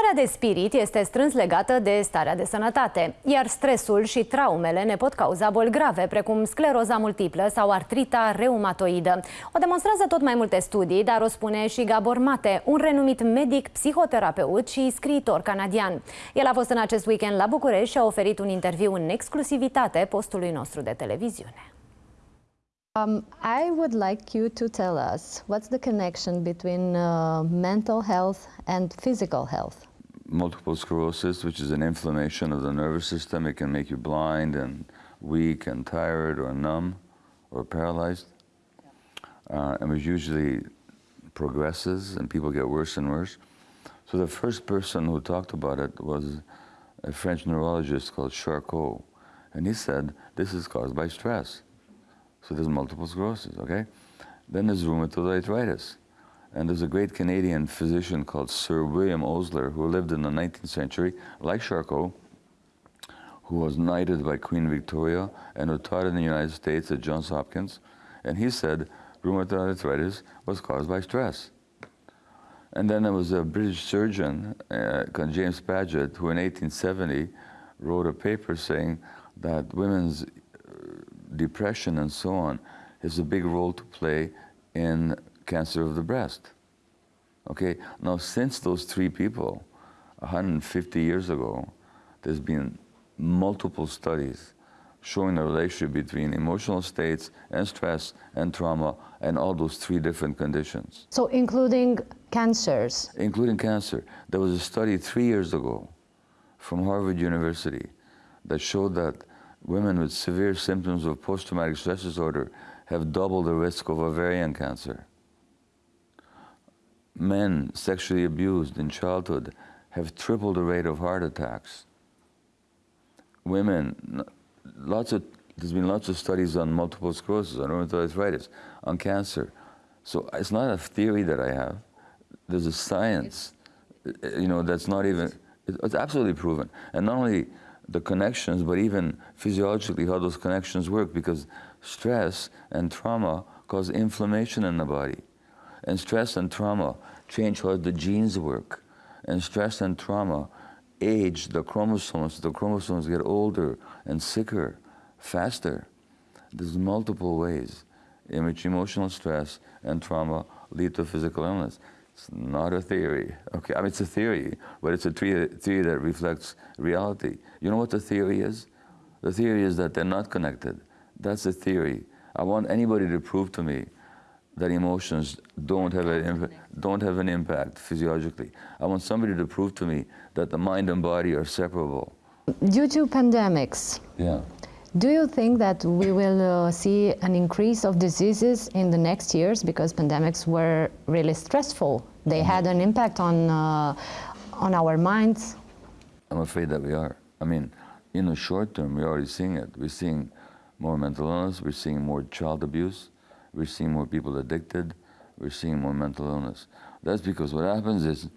Starea de spirit este strâns legată de starea de sănătate, iar stresul și traumele ne pot cauza boli grave, precum scleroza multiplă sau artrita reumatoidă. O demonstrează tot mai multe studii, dar o spune și Gabor Mate, un renumit medic, psihoterapeut și scriitor canadian. El a fost în acest weekend la București și a oferit un interviu în exclusivitate postului nostru de televiziune. Um, I would like you to tell us what's the connection between uh, mental health and physical health? Multiple sclerosis, which is an inflammation of the nervous system, it can make you blind and weak and tired or numb or paralyzed. Uh, and which usually progresses and people get worse and worse. So the first person who talked about it was a French neurologist called Charcot. And he said, this is caused by stress. So there's multiple sclerosis, okay? Then there's rheumatoid arthritis. And there's a great Canadian physician called Sir William Osler who lived in the 19th century, like Charcot, who was knighted by Queen Victoria and who taught in the United States at Johns Hopkins. And he said rheumatoid arthritis was caused by stress. And then there was a British surgeon uh, James Paget who in 1870 wrote a paper saying that women's depression and so on has a big role to play in cancer of the breast. Okay, now since those three people, 150 years ago, there's been multiple studies showing the relationship between emotional states and stress and trauma and all those three different conditions. So including cancers? Including cancer. There was a study three years ago from Harvard University that showed that women with severe symptoms of post-traumatic stress disorder have double the risk of ovarian cancer. Men sexually abused in childhood have triple the rate of heart attacks. Women, lots of, there's been lots of studies on multiple sclerosis, on rheumatoid arthritis, on cancer. So it's not a theory that I have. There's a science, uh, you know, that's not even, it's absolutely proven. And not only the connections, but even physiologically how those connections work because stress and trauma cause inflammation in the body. And stress and trauma change how the genes work. And stress and trauma age the chromosomes. The chromosomes get older and sicker, faster. There's multiple ways in which emotional stress and trauma lead to physical illness. It's not a theory. Okay, I mean, it's a theory, but it's a theory that reflects reality. You know what the theory is? The theory is that they're not connected. That's the theory. I want anybody to prove to me that emotions don't have, a, don't have an impact physiologically. I want somebody to prove to me that the mind and body are separable. Due to pandemics, yeah. Do you think that we will uh, see an increase of diseases in the next years because pandemics were really stressful? They had an impact on, uh, on our minds? I'm afraid that we are. I mean, in the short term, we're already seeing it. We're seeing more mental illness, we're seeing more child abuse, we're seeing more people addicted, we're seeing more mental illness. That's because what happens is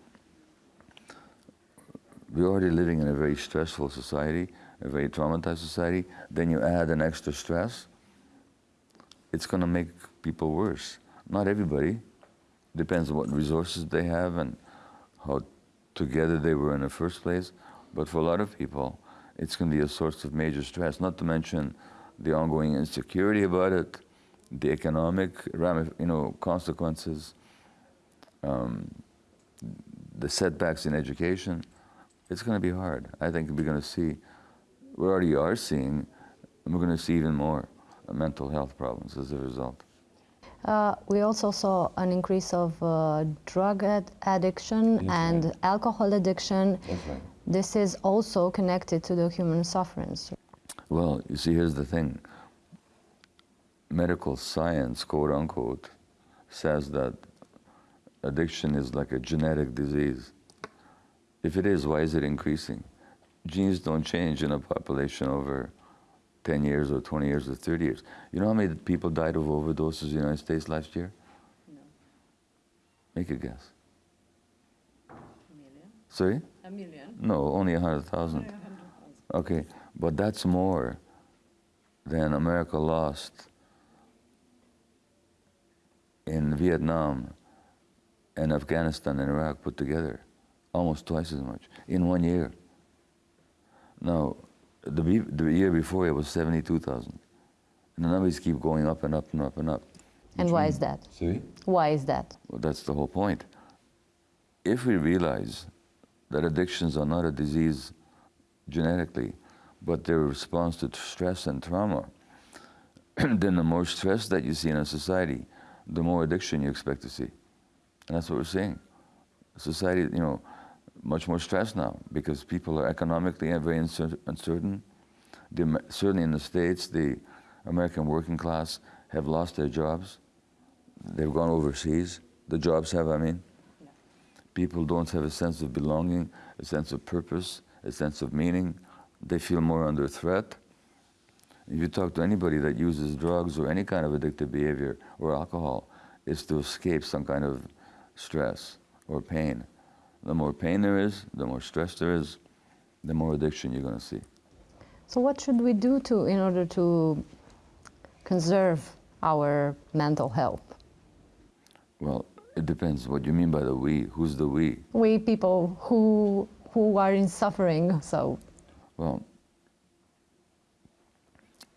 we're already living in a very stressful society a very traumatized society, then you add an extra stress, it's going to make people worse. Not everybody. Depends on what resources they have and how together they were in the first place. But for a lot of people, it's going to be a source of major stress, not to mention the ongoing insecurity about it, the economic you know, consequences, um, the setbacks in education. It's going to be hard. I think we're going to see we already are seeing, and we're going to see even more uh, mental health problems as a result. Uh, we also saw an increase of uh, drug ad addiction yes, and right. alcohol addiction. Right. This is also connected to the human sufferance. Well, you see, here's the thing. Medical science, quote unquote, says that addiction is like a genetic disease. If it is, why is it increasing? genes don't change in a population over 10 years or 20 years or 30 years. You know how many people died of overdoses in the United States last year? No. Make a guess. A million? Sorry? A million? No, only 100,000. Okay, but that's more than America lost in Vietnam and Afghanistan and Iraq put together. almost twice as much in one year. Now, the, be- the year before it was 72,000. And the numbers keep going up and up and up and up. And why is that? See? Why is that? Well, that's the whole point. If we realize that addictions are not a disease genetically, but they're a response to stress and trauma, then the more stress that you see in a society, the more addiction you expect to see. And that's what we're seeing. Society, you know, much more stressed now because people are economically very uncertain. The, certainly in the States, the American working class have lost their jobs. They've gone overseas. The jobs have, I mean. People don't have a sense of belonging, a sense of purpose, a sense of meaning. They feel more under threat. If you talk to anybody that uses drugs or any kind of addictive behavior or alcohol, it's to escape some kind of stress or pain. The more pain there is, the more stress there is, the more addiction you're going to see. So what should we do to in order to conserve our mental health? Well, it depends what you mean by the we. Who's the we? We people who who are in suffering, so Well,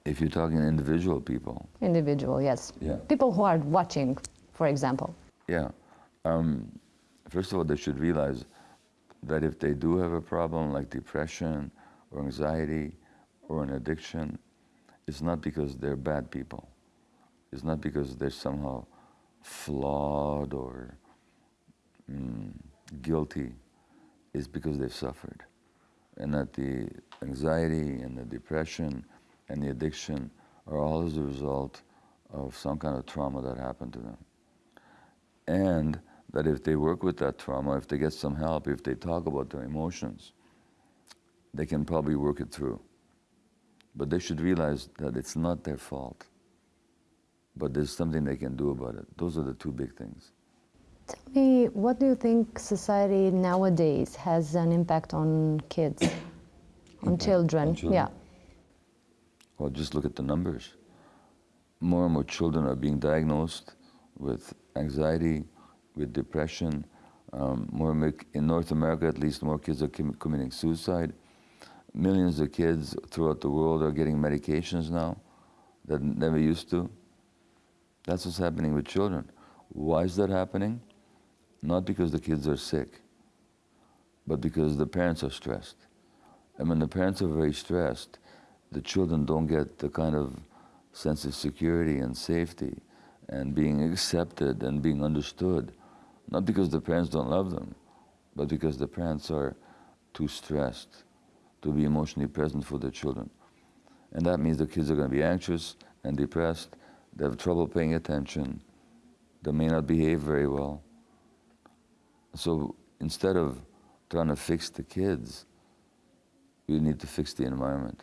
if you're talking individual people, individual, yes. Yeah. People who are watching, for example. yeah. Um, first of all, they should realize that if they do have a problem like depression or anxiety or an addiction, it's not because they're bad people. It's not because they're somehow flawed or mm, guilty. It's because they've suffered. And that the anxiety and the depression and the addiction are all as a result of some kind of trauma that happened to them. And that if they work with that trauma, if they get some help, if they talk about their emotions, they can probably work it through. But they should realize that it's not their fault. But there's something they can do about it. Those are the two big things. Tell me, what do you think society nowadays has an impact on kids, on Impact children? on children? Yeah. Well, just look at the numbers. More and more children are being diagnosed with anxiety, with depression. Um, more in North America, at least, more kids are com- committing suicide. Millions of kids throughout the world are getting medications now that never used to. That's what's happening with children. Why is that happening? Not because the kids are sick, but because the parents are stressed. And when the parents are very stressed, the children don't get the kind of sense of security and safety and being accepted and being understood. Not because the parents don't love them, but because the parents are too stressed to be emotionally present for their children. And that means the kids are going to be anxious and depressed. They have trouble paying attention. They may not behave very well. So instead of trying to fix the kids, we need to fix the environment.